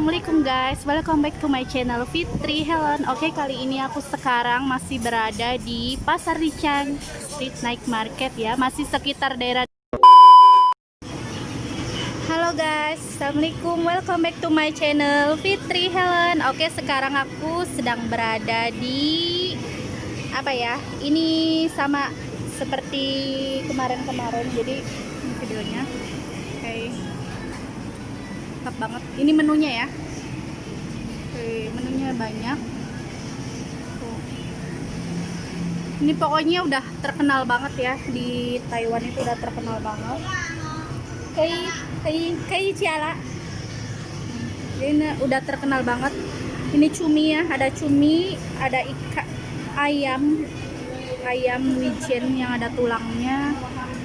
assalamualaikum guys. Welcome back to my channel Fitri Helen. Oke kali ini aku sekarang masih berada di Pasar Rican Street Night Market ya. Masih sekitar daerah Halo guys. Assalamualaikum. Welcome back to my channel Fitri Helen. Oke sekarang aku sedang berada di apa ya ini sama seperti kemarin-kemarin. Jadi videonya mantap banget. Ini menunya ya. Oke, menunya banyak. Tuh. ini pokoknya udah terkenal banget ya. Di Taiwan itu udah terkenal banget. Kayak kayak kayak ciala. Ini udah terkenal banget. Ini cumi ya ada cumi ada ikan ayam ayam wijen yang ada tulangnya.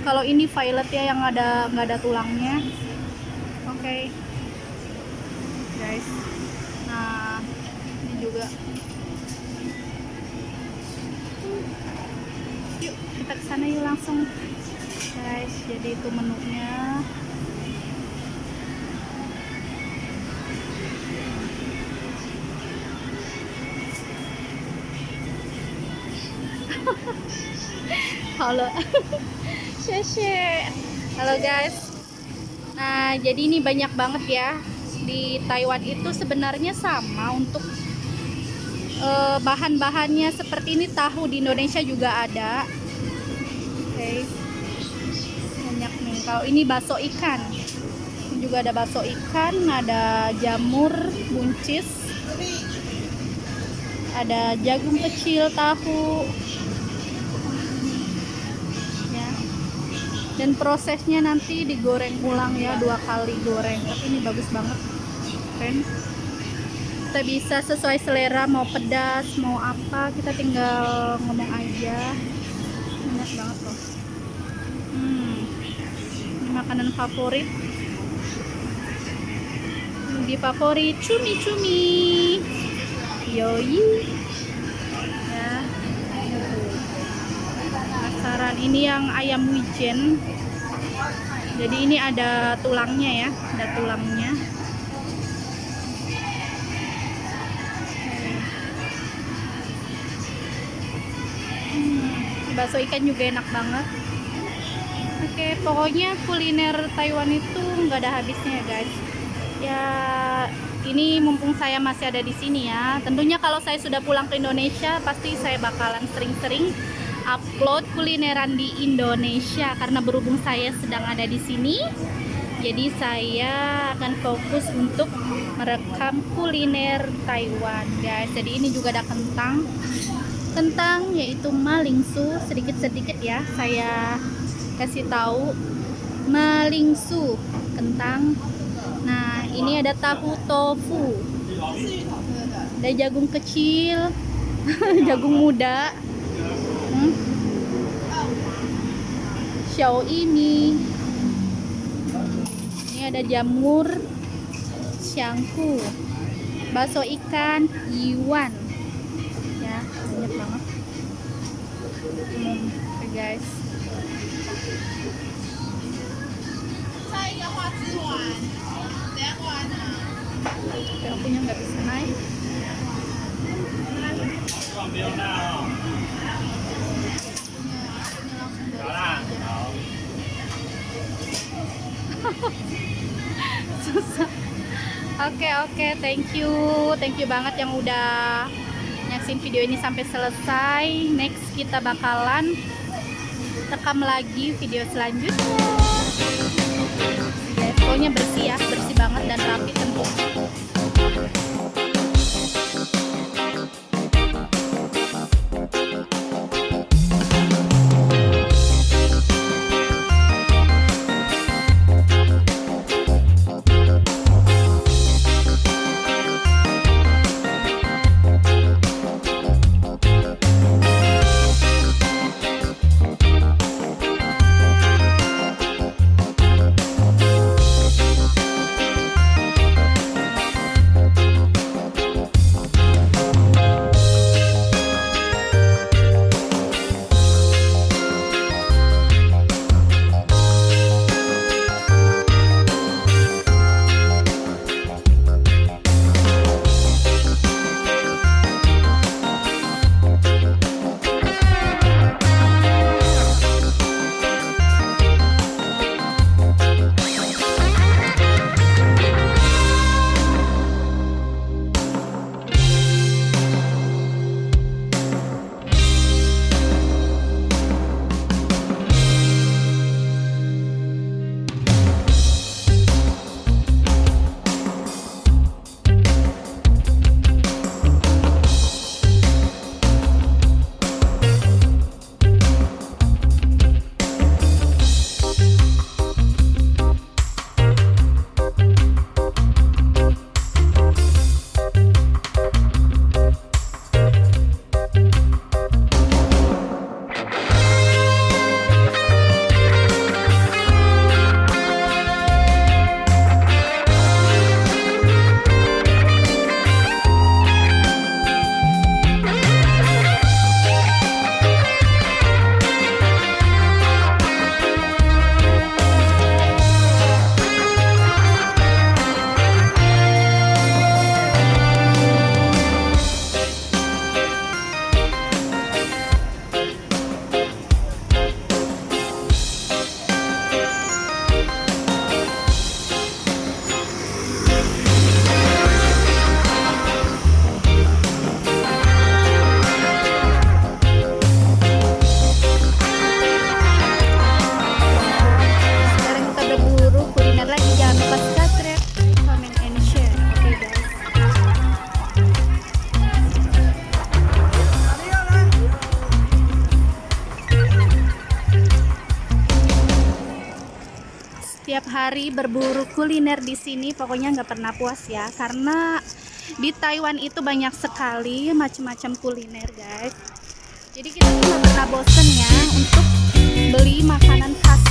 Kalau ini violet ya yang ada nggak ada tulangnya. Oke. okay guys. Nah ini juga. Yuk kita ke sana yuk langsung. Guys jadi itu menunya. Halo. Halo guys. Nah jadi ini banyak banget ya di Taiwan itu sebenarnya sama untuk uh, bahan-bahannya seperti ini. Tahu di Indonesia juga ada. Oke. Okay. banyak nih. Kalau ini bakso ikan. Ini juga ada bakso ikan ada jamur buncis. Ada jagung kecil tahu. Ya. Dan prosesnya nanti digoreng ulang ya dua kali goreng. Tapi ini bagus banget keren kita bisa sesuai selera mau pedas mau apa kita tinggal ngomong aja. Enak banget loh hmm, makanan favorit? Di favorit cumi-cumi yoi. Ya. Penasaran ini yang ayam wijen. Jadi ini ada tulangnya ya ada tulangnya bakso ikan juga enak banget. Oke pokoknya kuliner Taiwan itu nggak ada habisnya ya guys. Ya ini mumpung saya masih ada di sini ya. Tentunya kalau saya sudah pulang ke Indonesia pasti saya bakalan sering-sering upload kulineran di Indonesia karena berhubung saya sedang ada di sini. Jadi saya akan fokus untuk merekam kuliner Taiwan guys. Jadi ini juga ada kentang kentang yaitu malingsu. Sedikit-sedikit ya saya kasih tahu malingsu kentang nah ini ada tahu tofu. Ada jagung kecil jagung muda. Hmm. ini ini ada jamur xiangku bakso ikan iwan hmm, okay guys tapi akunya nggak bisa naik. Susah. Oke okay, oke. Okay, thank you. Thank you banget yang udah nyaksin video ini sampai selesai next kita bakalan rekam lagi video selanjutnya. Ya, pokoknya bersih ya bersih banget dan rapi tentu hari berburu kuliner di sini pokoknya nggak pernah puas ya. Karena di Taiwan itu banyak sekali macam-macam kuliner guys. Jadi kita nggak pernah bosen ya untuk beli makanan khas